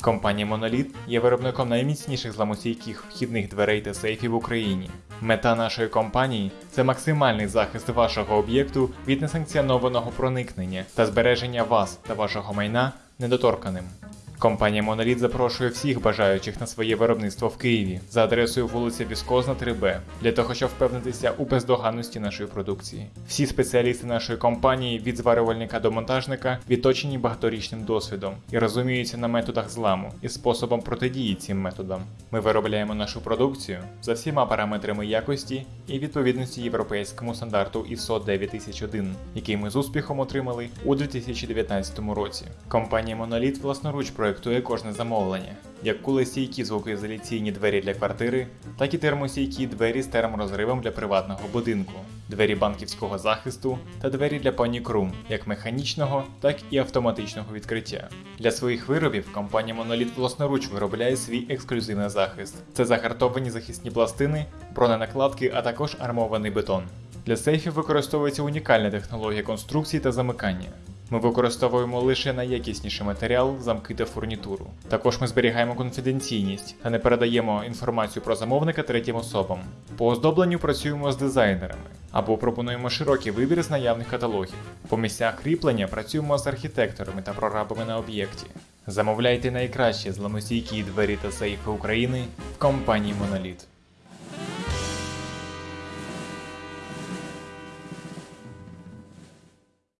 Компанія Monolith є виробником найміцніших зламостійких вхідних дверей та сейфів в Україні. Мета нашої компанії це максимальний захист вашого об'єкту від несанкціонованого проникнення та збереження вас та вашого майна недоторканим. Компанія Monolith запрошує всіх бажаючих на своє виробництво в Києві за адресою вулиця Віскозна 3Б для того, щоб впевнитися у бездоганності нашої продукції. Всі спеціалісти нашої компанії від зварювальника до монтажника відточені багаторічним досвідом і розуміються на методах зламу і способом протидії цим методам. Ми виробляємо нашу продукцію за всіма параметрами якості і відповідності європейському стандарту ISO 9001, який ми з успіхом отримали у 2019 році. Компанія Monolith власноруч проєктує кожне замовлення, як кулестійкі звукоізоляційні двері для квартири, так і термостійкі двері з терморозривом для приватного будинку, двері банківського захисту та двері для Room, як механічного, так і автоматичного відкриття. Для своїх виробів компанія Monolith власноруч виробляє свій ексклюзивний захист. Це загартовані захисні пластини, броненакладки, а також армований бетон. Для сейфів використовується унікальна технологія конструкції та замикання. Ми використовуємо лише найякісніший матеріал, замки та фурнітуру. Також ми зберігаємо конфіденційність та не передаємо інформацію про замовника третім особам. По оздобленню працюємо з дизайнерами або пропонуємо широкий вибір з наявних каталогів. По місцях кріплення працюємо з архітекторами та прорабами на об'єкті. Замовляйте найкращі зламостійкі двері та сейфи України в компанії Monolith.